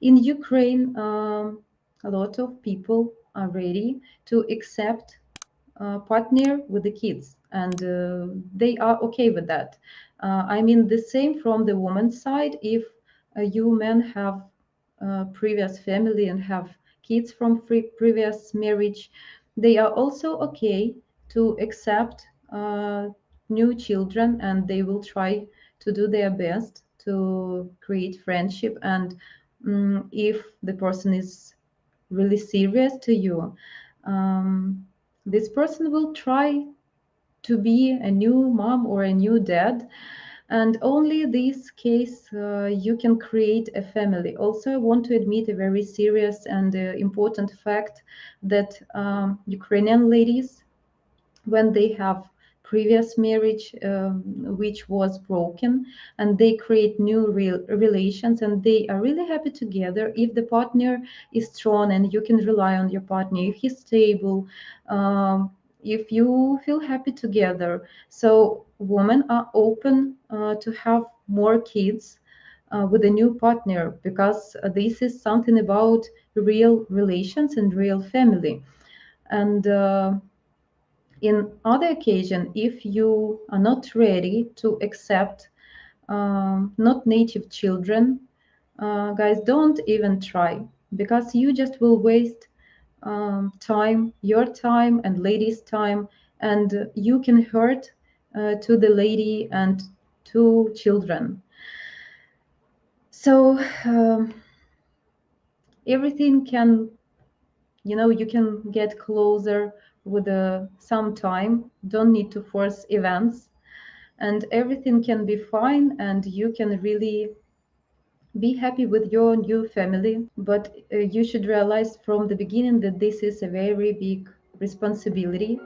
In Ukraine, um, a lot of people are ready to accept a partner with the kids, and uh, they are okay with that. Uh, I mean, the same from the woman's side. If uh, you men have previous family and have kids from previous marriage, they are also okay to accept uh, new children and they will try to do their best to create friendship and um, if the person is really serious to you um, this person will try to be a new mom or a new dad. And only this case uh, you can create a family. Also i want to admit a very serious and uh, important fact that um, ukrainian ladies when they have previous marriage um, which was broken and they create new real relations and they are really happy together if the partner is strong and you can rely on your partner if he's stable um, if you feel happy together. So women are open uh, to have more kids uh, with a new partner because this is something about real relations and real family. And uh, in other occasion, if you are not ready to accept um, not native children, uh, guys, don't even try because you just will waste um, time, your time and lady's time, and you can hurt uh, to the lady and to children. So um, everything can, you know, you can get closer with uh, some time. Don't need to force events, and everything can be fine, and you can really be happy with your new family, but uh, you should realize from the beginning that this is a very big responsibility.